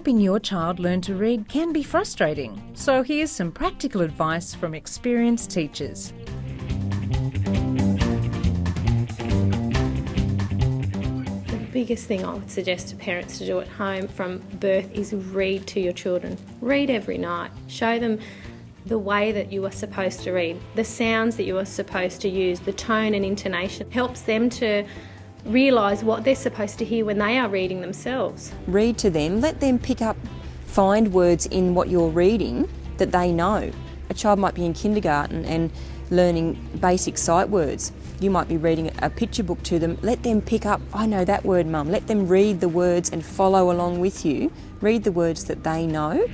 Helping your child learn to read can be frustrating, so here's some practical advice from experienced teachers. The biggest thing I would suggest to parents to do at home from birth is read to your children. Read every night. Show them the way that you are supposed to read, the sounds that you are supposed to use, the tone and intonation helps them to realise what they're supposed to hear when they are reading themselves. Read to them, let them pick up, find words in what you're reading that they know. A child might be in kindergarten and learning basic sight words. You might be reading a picture book to them. Let them pick up, I know that word, mum. Let them read the words and follow along with you. Read the words that they know.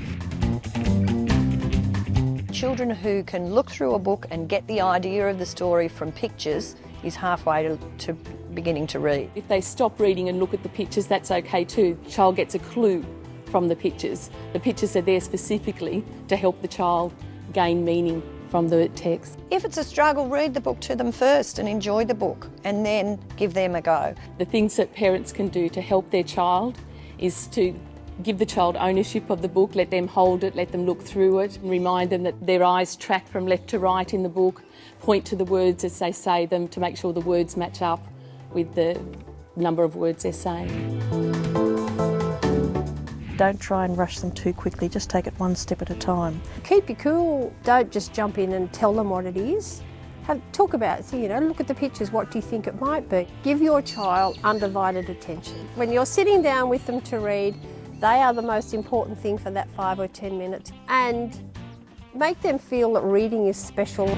Children who can look through a book and get the idea of the story from pictures is halfway to, to beginning to read. If they stop reading and look at the pictures, that's okay too. The child gets a clue from the pictures. The pictures are there specifically to help the child gain meaning from the text. If it's a struggle, read the book to them first and enjoy the book and then give them a go. The things that parents can do to help their child is to give the child ownership of the book, let them hold it, let them look through it, and remind them that their eyes track from left to right in the book, point to the words as they say them to make sure the words match up with the number of words they're saying. Don't try and rush them too quickly, just take it one step at a time. Keep your cool, don't just jump in and tell them what it is. Have, talk about it, so, you know, look at the pictures, what do you think it might be? Give your child undivided attention. When you're sitting down with them to read, they are the most important thing for that five or ten minutes. And make them feel that reading is special.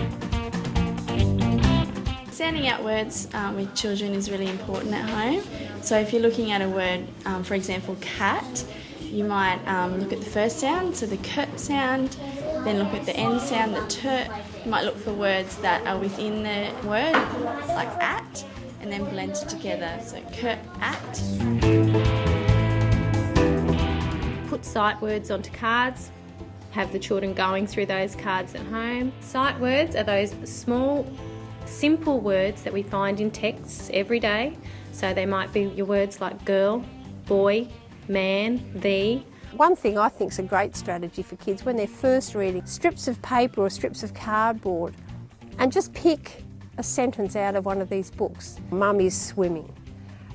Sounding out words um, with children is really important at home. So if you're looking at a word, um, for example, cat, you might um, look at the first sound, so the k sound, then look at the end sound, the t. You might look for words that are within the word, like at, and then blend it together. So k, at. Put sight words onto cards. Have the children going through those cards at home. Sight words are those small simple words that we find in texts every day. So they might be your words like girl, boy, man, thee. One thing I think is a great strategy for kids when they're first reading strips of paper or strips of cardboard and just pick a sentence out of one of these books. Mum is swimming.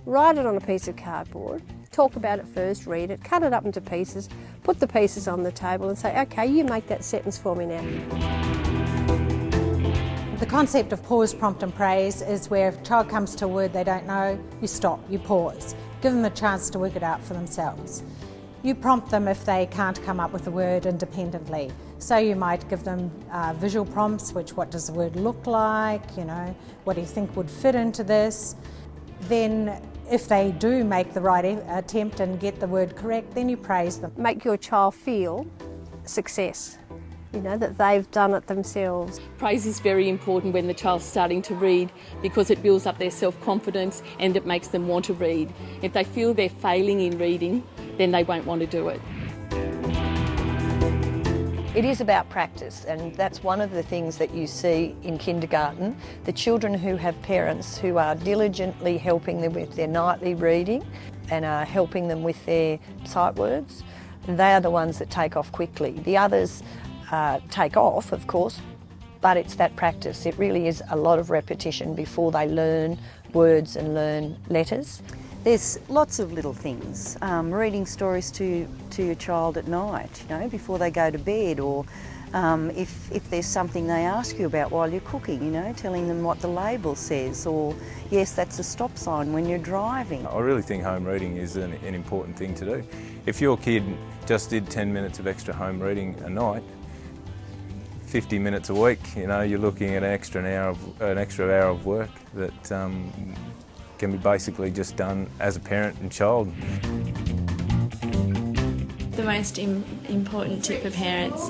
Write it on a piece of cardboard, talk about it first, read it, cut it up into pieces, put the pieces on the table and say, okay, you make that sentence for me now. The concept of pause, prompt and praise is where if a child comes to a word they don't know, you stop, you pause. Give them a chance to work it out for themselves. You prompt them if they can't come up with a word independently. So you might give them uh, visual prompts, which what does the word look like, you know, what do you think would fit into this. Then if they do make the right attempt and get the word correct, then you praise them. Make your child feel success you know, that they've done it themselves. Praise is very important when the child's starting to read because it builds up their self-confidence and it makes them want to read. If they feel they're failing in reading, then they won't want to do it. It is about practice and that's one of the things that you see in kindergarten. The children who have parents who are diligently helping them with their nightly reading and are helping them with their sight words, they are the ones that take off quickly. The others uh, take off, of course, but it's that practice. It really is a lot of repetition before they learn words and learn letters. There's lots of little things. Um, reading stories to, to your child at night, you know, before they go to bed or um, if, if there's something they ask you about while you're cooking, you know, telling them what the label says or, yes, that's a stop sign when you're driving. I really think home reading is an, an important thing to do. If your kid just did 10 minutes of extra home reading a night, 50 minutes a week, you know, you're looking at an extra an hour of, an extra hour of work that um, can be basically just done as a parent and child. The most Im important tip for parents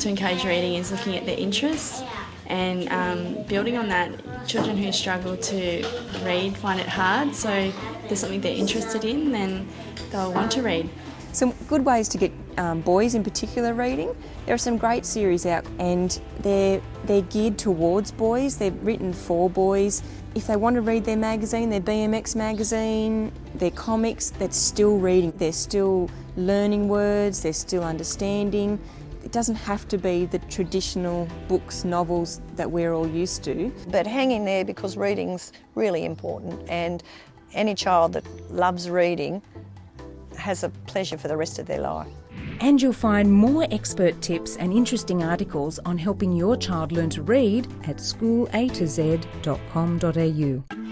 to encourage reading is looking at their interests and um, building on that, children who struggle to read find it hard, so if there's something they're interested in, then they'll want to read. Some good ways to get um, boys in particular reading. There are some great series out and they're, they're geared towards boys, they're written for boys. If they want to read their magazine, their BMX magazine, their comics, they're still reading. They're still learning words, they're still understanding. It doesn't have to be the traditional books, novels that we're all used to. But hang in there because reading's really important and any child that loves reading has a pleasure for the rest of their life. And you'll find more expert tips and interesting articles on helping your child learn to read at schoolatoz.com.au.